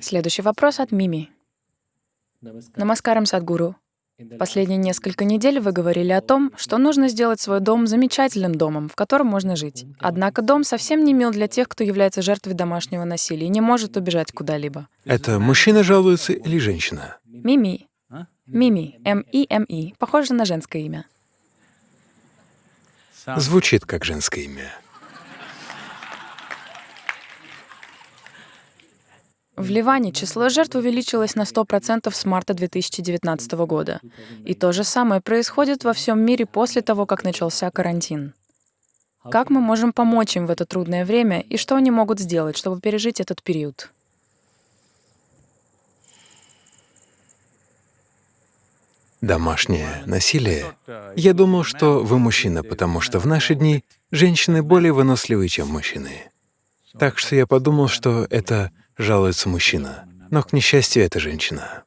Следующий вопрос от Мими. Намаскарам, Садгуру. В последние несколько недель вы говорили о том, что нужно сделать свой дом замечательным домом, в котором можно жить. Однако дом совсем не мил для тех, кто является жертвой домашнего насилия и не может убежать куда-либо. Это мужчина жалуется или женщина? Мими. Мими. М-И-М-И. Похоже на женское имя. Звучит как женское имя. В Ливане число жертв увеличилось на 100% с марта 2019 года. И то же самое происходит во всем мире после того, как начался карантин. Как мы можем помочь им в это трудное время и что они могут сделать, чтобы пережить этот период? Домашнее насилие. Я думал, что вы мужчина, потому что в наши дни женщины более выносливы, чем мужчины. Так что я подумал, что это жалуется мужчина, но, к несчастью, это женщина.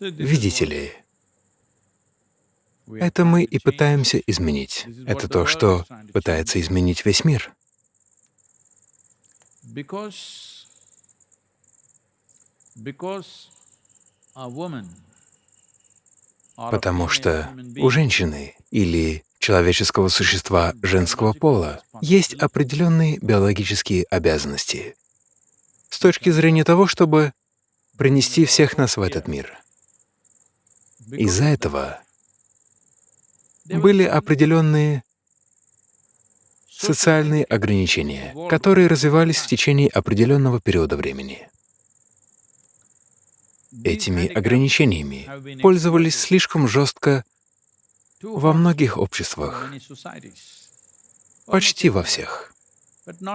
Видите ли, это мы и пытаемся изменить. Это то, что пытается изменить весь мир. Потому что у женщины или человеческого существа женского пола есть определенные биологические обязанности с точки зрения того, чтобы принести всех нас в этот мир. Из-за этого были определенные социальные ограничения, которые развивались в течение определенного периода времени. Этими ограничениями пользовались слишком жестко во многих обществах, почти во всех.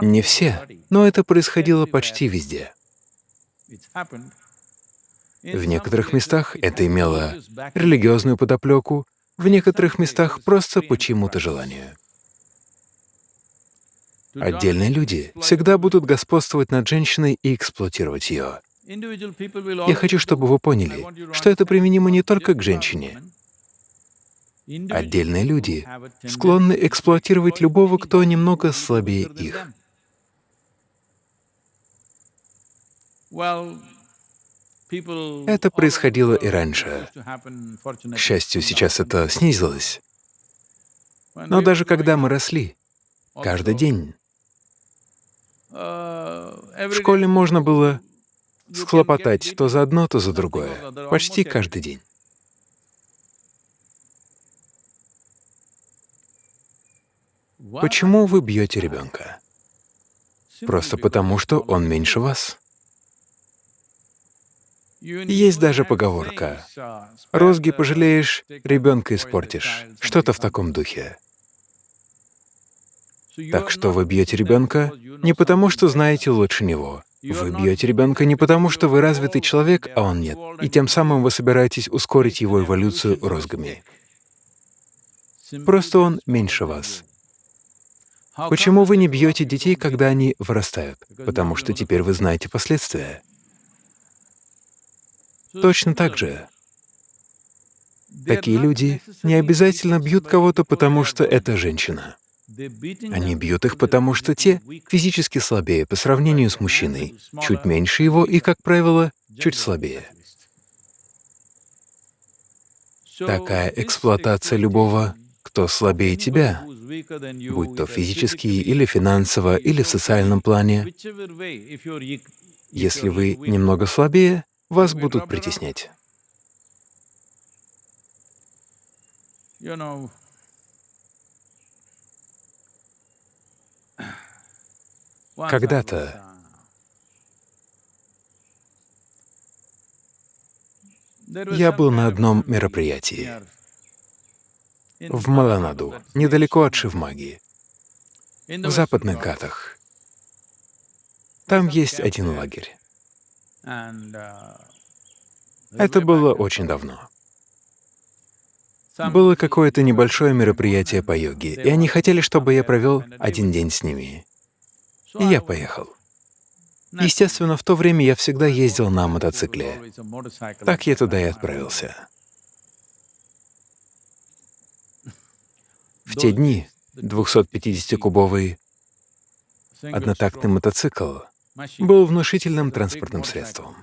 Не все, но это происходило почти везде. В некоторых местах это имело религиозную подоплеку, в некоторых местах просто по чьему-то желанию. Отдельные люди всегда будут господствовать над женщиной и эксплуатировать ее. Я хочу, чтобы вы поняли, что это применимо не только к женщине. Отдельные люди склонны эксплуатировать любого, кто немного слабее их. Это происходило и раньше. К счастью, сейчас это снизилось. Но даже когда мы росли, каждый день, в школе можно было схлопотать то за одно, то за другое, почти каждый день. Почему вы бьете ребенка? Просто потому, что он меньше вас. Есть даже поговорка «розги пожалеешь, ребенка испортишь», что-то в таком духе. Так что вы бьете ребенка не потому, что знаете лучше него. Вы бьете ребенка не потому, что вы развитый человек, а он нет, и тем самым вы собираетесь ускорить его эволюцию розгами. Просто он меньше вас. Почему вы не бьете детей, когда они вырастают? Потому что теперь вы знаете последствия. Точно так же. Такие люди не обязательно бьют кого-то, потому что это женщина. Они бьют их, потому что те физически слабее по сравнению с мужчиной, чуть меньше его и, как правило, чуть слабее. Такая эксплуатация любого, кто слабее тебя, будь то физически или финансово, или в социальном плане, если вы немного слабее, вас будут притеснять. Когда-то я был на одном мероприятии в Маланаду, недалеко от Шивмаги, в западных Гатах. Там есть один лагерь. Это было очень давно. Было какое-то небольшое мероприятие по йоге, и они хотели, чтобы я провел один день с ними. И я поехал. Естественно, в то время я всегда ездил на мотоцикле. Так я туда и отправился. В те дни 250-кубовый однотактный мотоцикл был внушительным транспортным средством.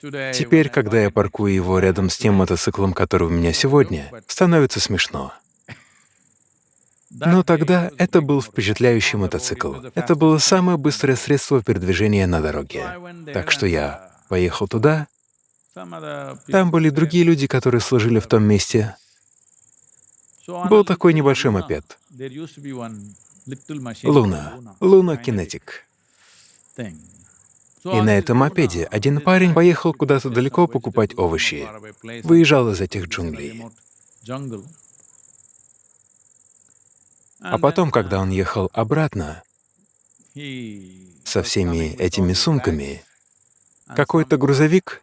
Теперь, когда я паркую его рядом с тем мотоциклом, который у меня сегодня, становится смешно. Но тогда это был впечатляющий мотоцикл. Это было самое быстрое средство передвижения на дороге. Так что я поехал туда. Там были другие люди, которые служили в том месте. Был такой небольшой мопед. Луна. Луна Кинетик. И на этом мопеде один парень поехал куда-то далеко покупать овощи, выезжал из этих джунглей. А потом, когда он ехал обратно со всеми этими сумками, какой-то грузовик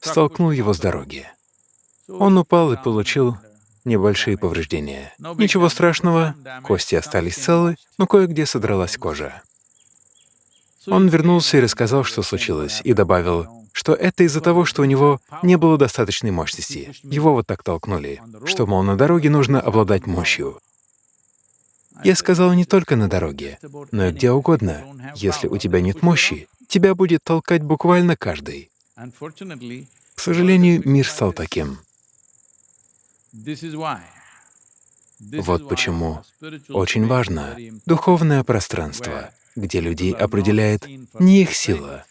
столкнул его с дороги. Он упал и получил небольшие повреждения. Ничего страшного, кости остались целы, но кое-где содралась кожа. Он вернулся и рассказал, что случилось, и добавил, что это из-за того, что у него не было достаточной мощности. Его вот так толкнули, что, мол, на дороге нужно обладать мощью. Я сказал не только на дороге, но и где угодно. Если у тебя нет мощи, тебя будет толкать буквально каждый. К сожалению, мир стал таким. Вот почему очень важно духовное пространство, где людей определяет не их сила,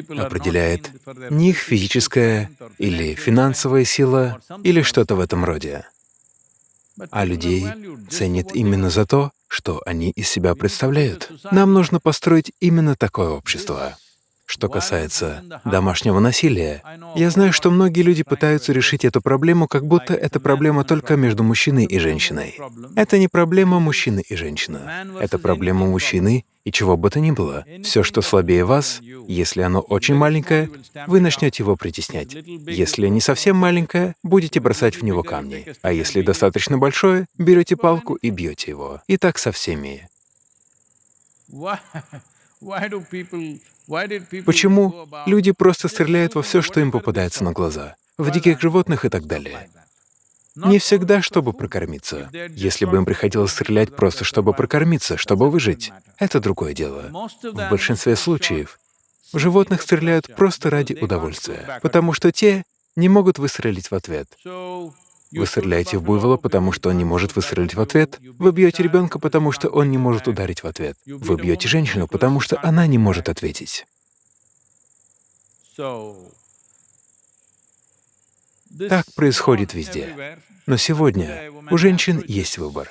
определяет не их физическая или финансовая сила или что-то в этом роде, а людей ценит именно за то, что они из себя представляют. Нам нужно построить именно такое общество. Что касается домашнего насилия, я знаю, что многие люди пытаются решить эту проблему, как будто это проблема только между мужчиной и женщиной. Это не проблема мужчины и женщины. Это проблема мужчины и чего бы то ни было. Все, что слабее вас, если оно очень маленькое, вы начнете его притеснять. Если не совсем маленькое, будете бросать в него камни. А если достаточно большое, берете палку и бьете его. И так со всеми. Почему люди просто стреляют во все, что им попадается на глаза, в диких животных и так далее? Не всегда, чтобы прокормиться. Если бы им приходилось стрелять просто, чтобы прокормиться, чтобы выжить, это другое дело. В большинстве случаев животных стреляют просто ради удовольствия, потому что те не могут выстрелить в ответ. Вы стреляете в буйвола, потому что он не может выстрелить в ответ. Вы бьете ребенка, потому что он не может ударить в ответ. Вы бьете женщину, потому что она не может ответить. Так происходит везде. Но сегодня у женщин есть выбор.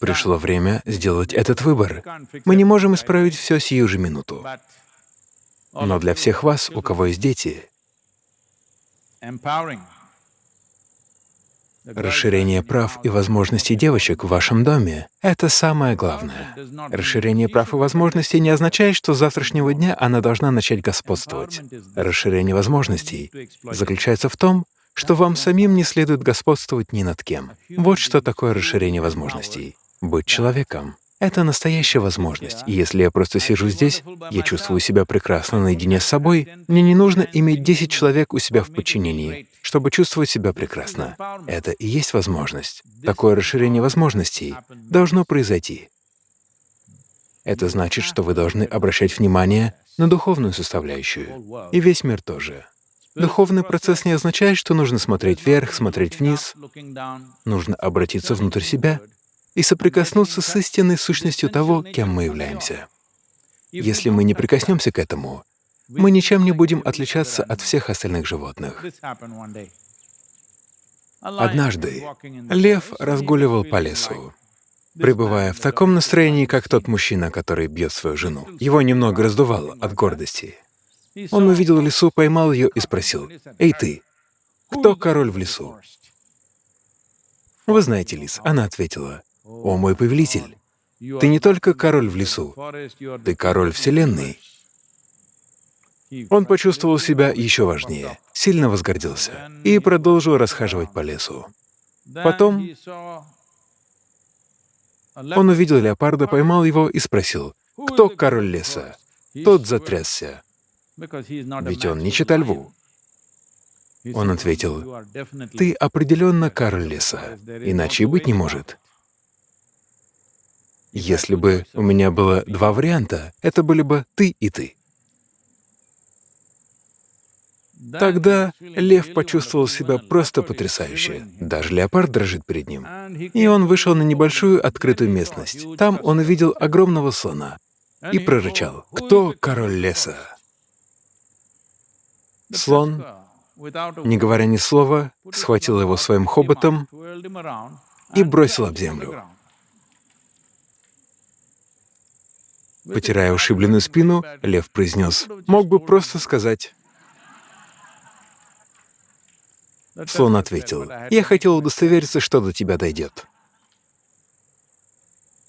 Пришло время сделать этот выбор. Мы не можем исправить все сию же минуту. Но для всех вас, у кого есть дети, Расширение прав и возможностей девочек в вашем доме — это самое главное. Расширение прав и возможностей не означает, что с завтрашнего дня она должна начать господствовать. Расширение возможностей заключается в том, что вам самим не следует господствовать ни над кем. Вот что такое расширение возможностей — быть человеком. Это настоящая возможность, и если я просто сижу здесь, я чувствую себя прекрасно наедине с собой, мне не нужно иметь 10 человек у себя в подчинении, чтобы чувствовать себя прекрасно. Это и есть возможность. Такое расширение возможностей должно произойти. Это значит, что вы должны обращать внимание на духовную составляющую, и весь мир тоже. Духовный процесс не означает, что нужно смотреть вверх, смотреть вниз. Нужно обратиться внутрь себя и соприкоснуться с истинной сущностью того, кем мы являемся. Если мы не прикоснемся к этому, мы ничем не будем отличаться от всех остальных животных. Однажды лев разгуливал по лесу. Пребывая в таком настроении, как тот мужчина, который бьет свою жену, его немного раздувало от гордости. Он увидел лису, поймал ее и спросил, «Эй ты, кто король в лесу?» «Вы знаете, лис», — она ответила, «О, мой повелитель, ты не только король в лесу, ты король Вселенной». Он почувствовал себя еще важнее, сильно возгордился и продолжил расхаживать по лесу. Потом Он увидел леопарда, поймал его и спросил, «Кто король леса?» Тот затрясся, ведь он не чита льву. Он ответил, «Ты определенно король леса, иначе и быть не может». Если бы у меня было два варианта, это были бы ты и ты. Тогда лев почувствовал себя просто потрясающе. Даже леопард дрожит перед ним. И он вышел на небольшую открытую местность. Там он увидел огромного слона и прорычал, «Кто король леса?» Слон, не говоря ни слова, схватил его своим хоботом и бросил об землю. Потирая ушибленную спину, лев произнес, «Мог бы просто сказать Слон ответил, «Я хотел удостовериться, что до тебя дойдет».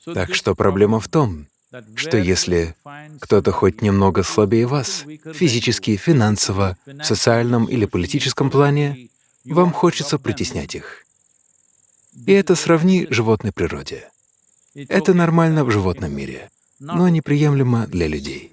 Так что проблема в том, что если кто-то хоть немного слабее вас, физически, финансово, в социальном или политическом плане, вам хочется притеснять их. И это сравни животной природе. Это нормально в животном мире, но неприемлемо для людей.